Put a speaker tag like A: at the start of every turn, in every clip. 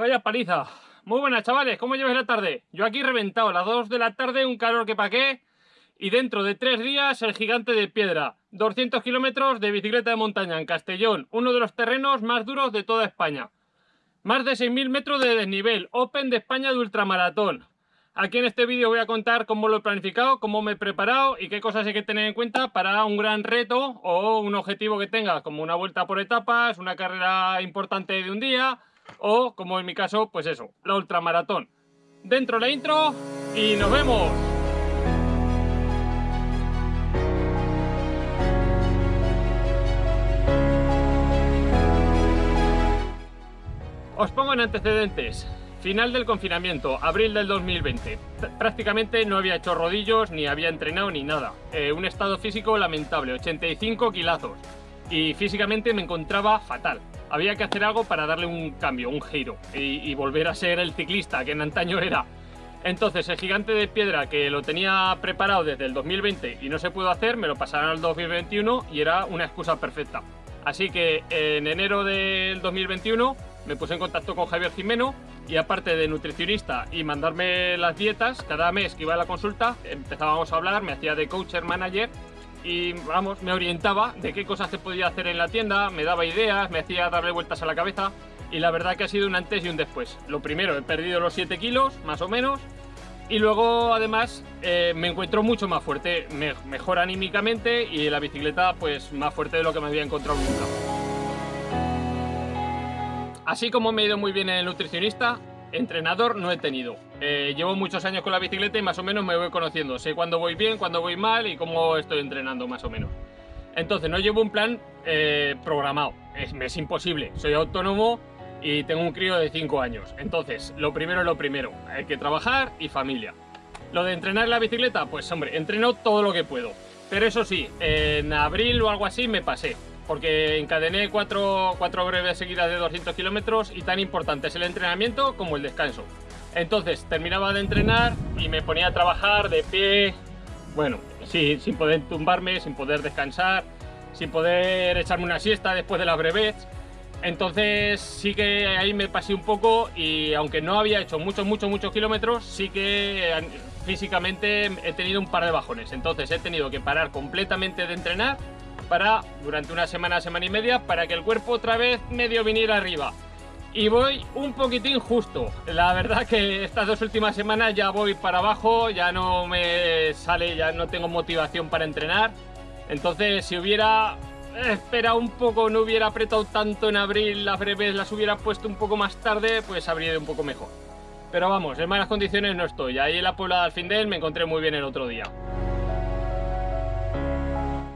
A: vaya paliza. Muy buenas, chavales, ¿cómo lleváis la tarde? Yo aquí reventado, a las 2 de la tarde, un calor que pa' qué. Y dentro de tres días, el gigante de piedra. 200 kilómetros de bicicleta de montaña en Castellón, uno de los terrenos más duros de toda España. Más de 6.000 metros de desnivel, Open de España de ultramaratón. Aquí en este vídeo voy a contar cómo lo he planificado, cómo me he preparado y qué cosas hay que tener en cuenta para un gran reto o un objetivo que tenga, como una vuelta por etapas, una carrera importante de un día o, como en mi caso, pues eso, la ultramaratón. Dentro la intro y nos vemos. Os pongo en antecedentes. Final del confinamiento, abril del 2020. Prácticamente no había hecho rodillos, ni había entrenado, ni nada. Eh, un estado físico lamentable, 85 kilazos. Y físicamente me encontraba fatal había que hacer algo para darle un cambio, un giro y, volver a ser el ciclista que en antaño era. Entonces el gigante de piedra que lo tenía preparado desde el 2020 y no se pudo hacer, me lo pasaron al 2021 y era una excusa perfecta. Así que en enero del 2021 me puse en contacto con Javier Jimeno y aparte de nutricionista y mandarme las dietas, cada mes que iba a la consulta empezábamos a hablar, me hacía de coacher manager y vamos, me orientaba de qué cosas se podía hacer en la tienda, me daba ideas, me hacía darle vueltas a la cabeza y la verdad que ha sido un antes y un después. Lo primero, he perdido los 7 kilos, más o menos, y luego además eh, me encuentro mucho más fuerte, mejor anímicamente y la bicicleta pues más fuerte de lo que me había encontrado nunca. Así como me he ido muy bien en el nutricionista, entrenador no he tenido. Eh, llevo muchos años con la bicicleta y más o menos me voy conociendo. Sé cuándo voy bien, cuándo voy mal y cómo estoy entrenando más o menos. Entonces no llevo un plan eh, programado. Es, es, imposible. Soy autónomo y tengo un crío de 5 años. Entonces, lo primero es lo primero. Hay que trabajar y familia. Lo de entrenar la bicicleta, pues hombre, entreno todo lo que puedo. Pero eso sí, en abril o algo así me pasé porque encadené cuatro, cuatro breves seguidas de 200 kilómetros y tan importante es el entrenamiento como el descanso. Entonces terminaba de entrenar y me ponía a trabajar de pie, bueno, sí, sin poder tumbarme, sin poder descansar, sin poder echarme una siesta después de la brevet. Entonces sí que ahí me pasé un poco y aunque no había hecho muchos, muchos, muchos kilómetros, sí que físicamente he tenido un par de bajones. Entonces he tenido que parar completamente de entrenar para durante una semana, semana y media, para que el cuerpo otra vez medio viniera arriba. Y voy un poquitín justo. La verdad que estas dos últimas semanas ya voy para abajo, ya no me sale, ya no tengo motivación para entrenar. Entonces si hubiera esperado un poco, no hubiera apretado tanto en abril, las breves las hubiera puesto un poco más tarde, pues habría ido un poco mejor. Pero vamos, en malas condiciones no estoy. Ahí en la Puebla del Findel me encontré muy bien el otro día.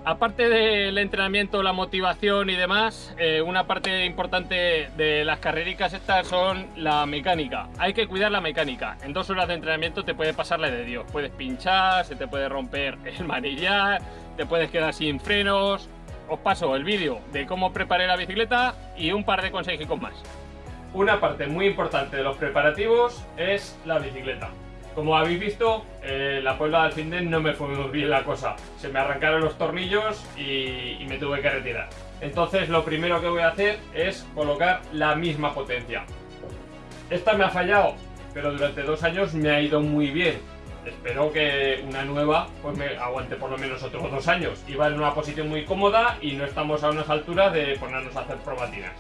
A: Aparte del entrenamiento, la motivación y demás, eh, una parte importante de las carrericas estas son la mecánica. Hay que cuidar la mecánica. En dos horas de entrenamiento te puede pasarle de Dios. Puedes pinchar, se te puede romper el manillar, te puedes quedar sin frenos. Os paso el vídeo de cómo preparé la bicicleta y un par de consejos más. Una parte muy importante de los preparativos es la bicicleta. Como habéis visto, eh, la Puebla del Finden no me fue muy bien la cosa. Se me arrancaron los tornillos y, me tuve que retirar. Entonces lo primero que voy a hacer es colocar la misma potencia. Esta me ha fallado, pero durante dos años me ha ido muy bien. Espero que una nueva pues me aguante por lo menos otros dos años. Iba en una posición muy cómoda y no estamos a unas alturas de ponernos a hacer probatinas.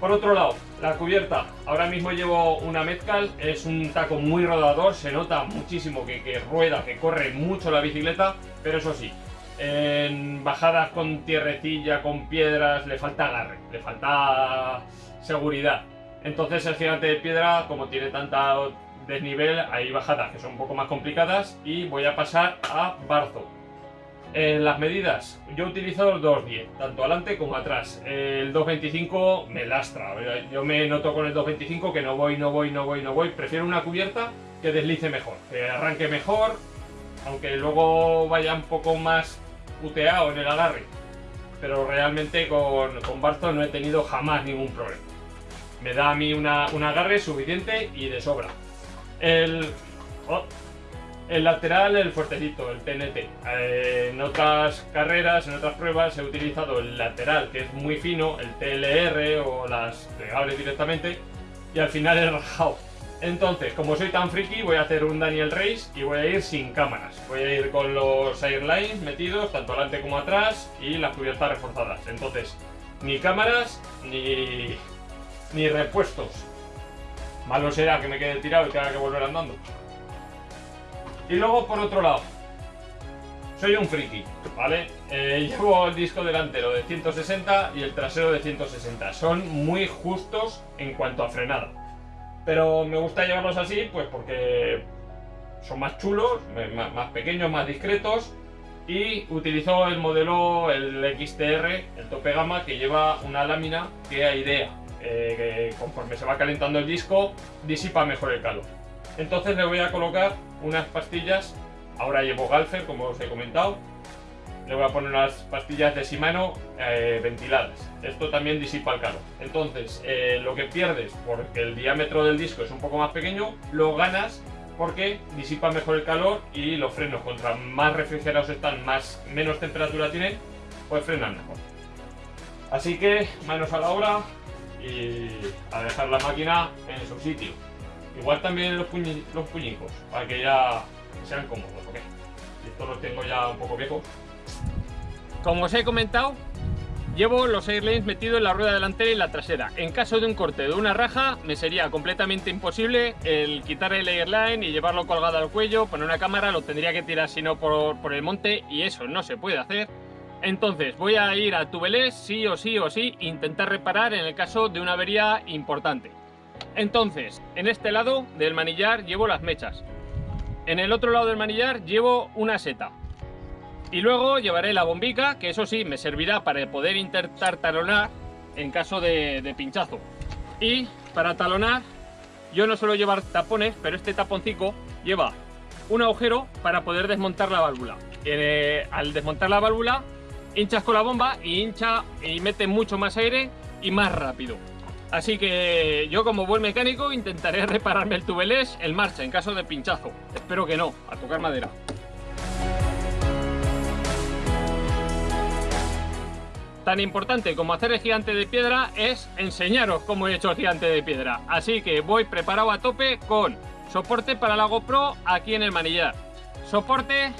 A: Por otro lado, la cubierta. Ahora mismo llevo una Metcal, es un taco muy rodador, se nota muchísimo que, rueda, que corre mucho la bicicleta, pero eso sí, en bajadas con tierrecilla, con piedras, le falta agarre, le falta seguridad. Entonces el gigante de piedra, como tiene tanta desnivel, hay bajadas que son un poco más complicadas y voy a pasar a Barzo. En las medidas, yo utilizo el 2.10, tanto adelante como atrás. El 2.25 me lastra, yo me noto con el 2.25 que no voy, no voy, no voy, no voy. Prefiero una cubierta que deslice mejor, que arranque mejor, aunque luego vaya un poco más puteado en el agarre. Pero realmente con, con Barzo no he tenido jamás ningún problema. Me da a mí una, un agarre suficiente y de sobra. El... Oh, el lateral, el fuertecito, el TNT. Eh, en otras carreras, en otras pruebas, he utilizado el lateral, que es muy fino, el TLR o las plegables directamente, y al final he rajado. Entonces, como soy tan friki, voy a hacer un Daniel Race y voy a ir sin cámaras. Voy a ir con los airlines metidos, tanto adelante como atrás, y las cubiertas reforzadas. Entonces, ni cámaras, ni, ni repuestos. Malo será que me quede tirado y tenga que volver andando. Y luego, por otro lado, soy un friki, ¿vale? Eh, llevo el disco delantero de 160 y el trasero de 160. Son muy justos en cuanto a frenada. Pero me gusta llevarlos así, pues porque son más chulos, más, pequeños, más discretos. Y utilizo el modelo, el XTR, el tope gama, que lleva una lámina que airea. Eh, conforme se va calentando el disco, disipa mejor el calor. Entonces le voy a colocar unas pastillas, ahora llevo Galfer, como os he comentado, le voy a poner unas pastillas de Shimano eh, ventiladas. Esto también disipa el calor. Entonces, eh, lo que pierdes porque el diámetro del disco es un poco más pequeño, lo ganas porque disipa mejor el calor y los frenos, contra más refrigerados están, más, menos temperatura tienen, pues frenan mejor. Así que, manos a la obra y a dejar la máquina en su sitio. Igual también los, los puñicos, para que ya sean cómodos, ¿ok? Estos los tengo ya un poco viejos.
B: Como os he comentado, llevo los airlanes metidos en la rueda delantera y la trasera. En caso de un corte de una raja, me sería completamente imposible el quitar el airline y llevarlo colgado al cuello, poner una cámara, lo tendría que tirar si no por, por el monte y eso no se puede hacer. Entonces voy a ir a Tubelés sí o sí o sí, intentar reparar en el caso de una avería importante. Entonces, en este lado del manillar llevo las mechas. En el otro lado del manillar llevo una seta. Y luego llevaré la bombica, que eso sí, me servirá para poder intentar talonar en caso de, pinchazo. Y para talonar, yo no suelo llevar tapones, pero este taponcito lleva un agujero para poder desmontar la válvula. Eh, al desmontar la válvula, hinchas con la bomba y hincha y mete mucho más aire y más rápido. Así que yo como buen mecánico intentaré repararme el tubelés en marcha en caso de pinchazo. Espero que no, a tocar madera. Tan importante como hacer el gigante de piedra es enseñaros cómo he hecho el gigante de piedra. Así que voy preparado a tope con soporte para la GoPro aquí en el manillar. Soporte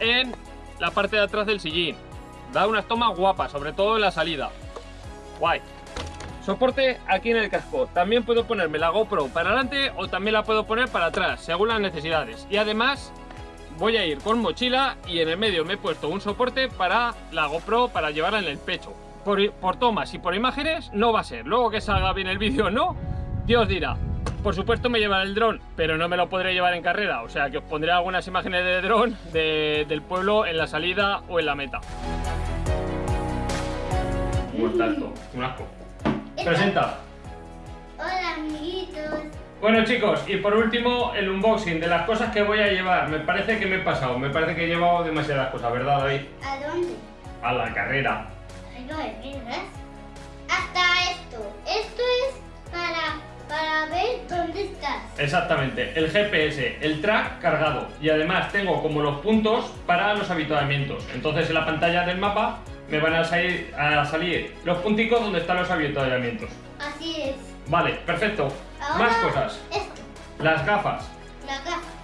B: en la parte de atrás del sillín. Da unas tomas guapas, sobre todo en la salida. Guay. Soporte aquí en el casco. También puedo ponerme la GoPro para adelante o también la puedo poner para atrás, según las necesidades. Y además voy a ir con mochila y en el medio me he puesto un soporte para la GoPro para llevarla en el pecho. Por, tomas y por imágenes no va a ser. Luego que salga bien el vídeo no, Dios dirá. Por supuesto me llevaré el dron, pero no me lo podré llevar en carrera. O sea que os pondré algunas imágenes de dron del pueblo en la salida o en la meta.
A: Un asco. Presenta.
C: Hola, amiguitos.
A: Bueno chicos, y por último el unboxing de las cosas que voy a llevar. Me parece que me he pasado, me parece que he llevado demasiadas cosas, ¿verdad David?
C: ¿A dónde?
A: A la carrera.
C: no Hasta esto. Esto es para, para ver dónde estás.
A: Exactamente, el GPS, el track cargado. Y además tengo como los puntos para los habituamientos. Entonces en la pantalla del mapa me van a salir, a salir los punticos donde están los avituallamientos.
C: Así es.
A: Vale, perfecto. Más cosas.
C: Esto.
A: Las gafas.
C: Las gafas.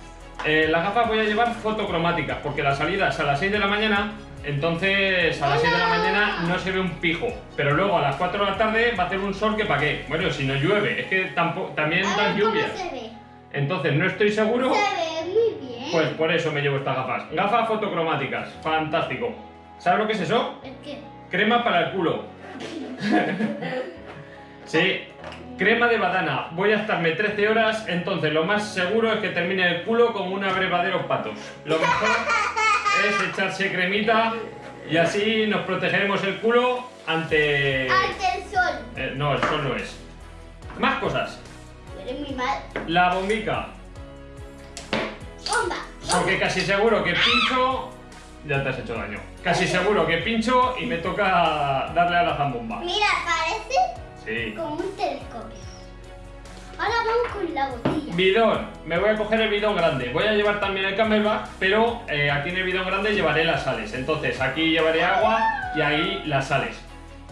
A: Eh, las gafas voy a llevar fotocromáticas porque la salida es a las 6 de la mañana, entonces a las 6 de la mañana no se ve un pijo. Pero luego a las 4 de la tarde va a hacer un sol que para qué. Bueno, si no llueve, es que tampoco, también dan lluvias. Entonces no estoy seguro.
C: Se ve muy bien.
A: Pues por eso me llevo estas gafas. Gafas fotocromáticas, fantástico. ¿Sabes lo que es eso?
C: ¿El qué?
A: Crema para el culo. sí, crema de badana. Voy a estarme 13 horas, entonces lo más seguro es que termine el culo como un abrevadero patos. Lo mejor es echarse cremita y así nos protegeremos el culo ante...
C: Ante el sol.
A: Eh, no, el sol no es. Más cosas.
C: Eres muy mal.
A: La bombica.
C: Bomba.
A: Porque casi seguro que pincho ya te has hecho daño. Casi seguro que pincho y me toca darle a la zambomba.
C: Mira, parece como un telescopio. Ahora vamos con la botella.
A: Bidón. Me voy a coger el bidón grande. Voy a llevar también el camelback, pero eh, aquí en el bidón grande llevaré las sales. Entonces aquí llevaré agua y ahí las sales.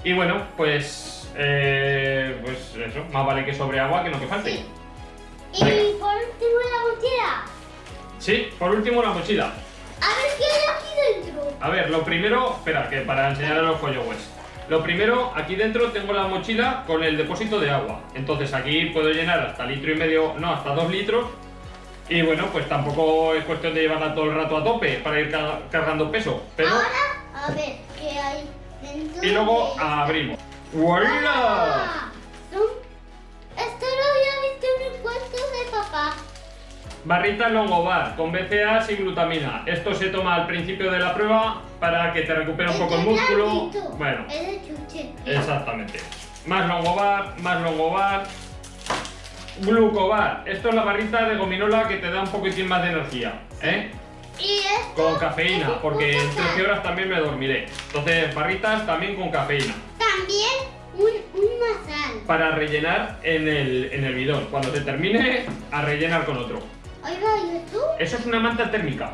A: Y bueno, pues eh, pues eso, más vale que sobre agua que no que falte.
C: Sí. Y
A: Venga.
C: por último la mochila.
A: Sí, por último la mochila.
C: A ver qué.
A: A ver, lo primero, espera, que para enseñar a los followers. Lo primero, aquí dentro tengo la mochila con el depósito de agua. Entonces aquí puedo llenar hasta litro y medio, no, hasta dos litros. Y bueno, pues tampoco es cuestión de llevarla todo el rato a tope para ir ca- cargando peso. Pero...
C: Ahora, a ver qué hay dentro.
A: Y luego abrimos. ¡Voilà! Barrita Longobar con BCAAs y glutamina. Esto se toma al principio de la prueba para que te recupere un poco el músculo. Bueno, exactamente. Más Longobar, más Longobar. Glucobar. Esto es la barrita de gominola que te da un poquitín más de energía. ¿eh?
C: Y esto
A: Con cafeína,
C: un
A: porque en
C: poco
A: 13 horas también me dormiré. Entonces, barritas también con cafeína.
C: También un, una sal.
A: Para rellenar en el, en el bidón. Cuando te termine, a rellenar con otro.
C: Oiga, ¿y esto?
A: Eso es una manta térmica.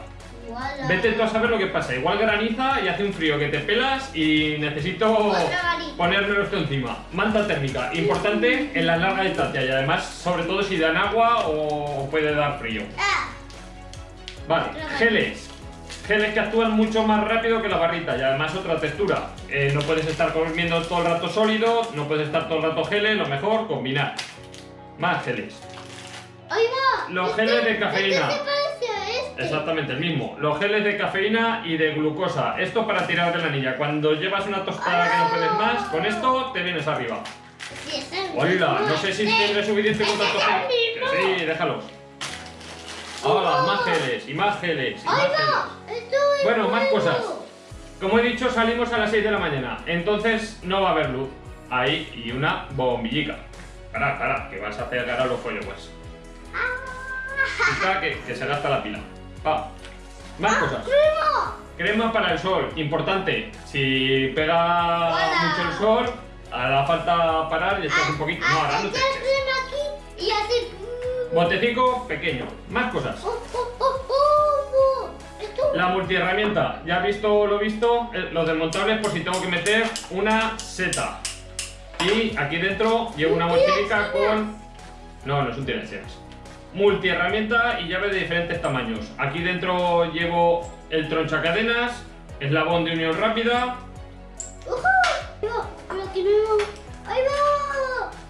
A: Vete tú a saber lo que pasa. Igual graniza y hace un frío que te pelas y necesito ponérmelo esto encima. Manta térmica, importante en las largas distancias y además, sobre todo si dan agua o puede dar frío.
C: Ah,
A: Vale, geles. Geles que actúan mucho más rápido que la barrita y además otra textura. Eh, no puedes estar comiendo todo el rato sólido, no puedes estar todo el rato geles, lo mejor combinar. Más geles.
C: Oiga.
A: Los geles de cafeína.
C: Este.
A: Exactamente, el mismo. Los geles de cafeína y de glucosa. Esto para tirar de la anilla. Cuando llevas una tostada que no puedes más, con esto te vienes arriba.
C: Sí, mismo.
A: no sé si
C: Este-
A: tendré suficiente con
C: este
A: tanto. Sí, déjalos. Ahora, más geles y más geles y más
C: Oiga,
A: geles.
C: es
A: Bueno, más cosas. Como he dicho, salimos a las 6 de la mañana. Entonces no va a haber luz. Ahí y una bombillica. Para, para, que vas a pegar a los followers. Está que, que se gasta la pila. Pa. Más cosas.
C: ¡Primo!
A: Crema para el sol, importante. Si pega
C: Hola.
A: mucho el sol, hará falta parar y echas un poquito. No, ahora no te
C: crema aquí y.
A: Botecico pequeño. Más cosas.
C: Oh, oh, oh, oh, oh.
A: La multiherramienta. Ya has visto lo visto. eh, Los desmontables por si tengo que meter una seta. Y aquí dentro llevo una mochilica con... No, no es un tiraseras. Multiherramienta y llave de diferentes tamaños. Aquí dentro llevo el tronchacadenas, eslabón de unión rápida.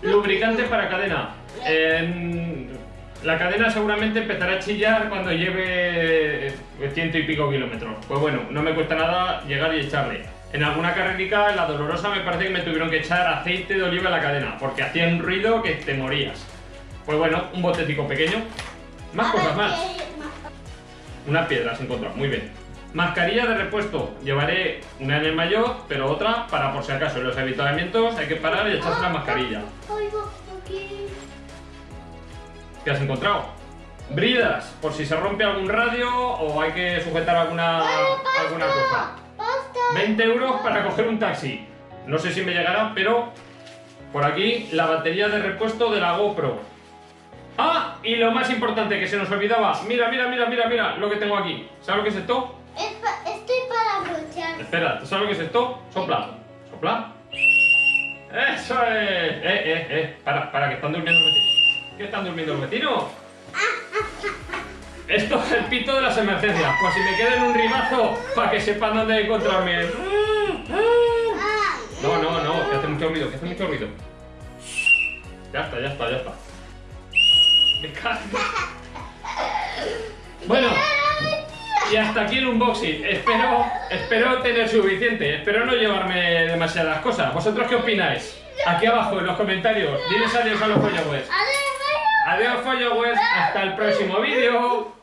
A: Lubricante para cadena. En- La cadena seguramente empezará a chillar cuando lleve ciento y pico kilómetros. Pues bueno, no me cuesta nada llegar y echarle. En alguna carrerica, en la dolorosa, me parece que me tuvieron que echar aceite de oliva en la cadena, porque hacía un ruido que te morías. Pues bueno, un botecico pequeño. Más cosas más. Una piedra se encontró, muy bien. Mascarilla de repuesto. Llevaré una en el mayor, pero otra para por si acaso en los habituamientos hay que parar y echarse la mascarilla.
C: Va, aquí.
A: ¿Qué has encontrado? Bridas, por si se rompe algún radio o hay que sujetar alguna, alguna cosa.
C: ¡Pasta!
A: 20 euros para coger un taxi. No sé si me llegará, pero por aquí la batería de repuesto de la GoPro. Ah, y lo más importante que se nos olvidaba. Mira, mira, mira, mira, mira lo que tengo aquí. ¿Sabes lo que es esto?
C: Es pa- Estoy para brochar.
A: Espera, ¿tú sabes lo que es esto? Sopla. Sopla. ¡Eso es! ¡Eh, eh, eh! Para, para, que están durmiendo los vecinos. ¿Qué están durmiendo los vecinos? Esto es el pito de las emergencias. Pues si me quedo en un ribazo, para que sepan dónde encontrarme. No, no, no, que hace mucho ruido, que hace mucho ruido. Ya está, ya está, ya está. Me cago. Bueno, y hasta aquí el unboxing. Espero, espero tener suficiente. Espero no llevarme demasiadas cosas. ¿Vosotros qué opináis? Aquí abajo en los comentarios. Diles adiós a los followers.
C: Adiós,
A: Adiós followers. Hasta el próximo vídeo.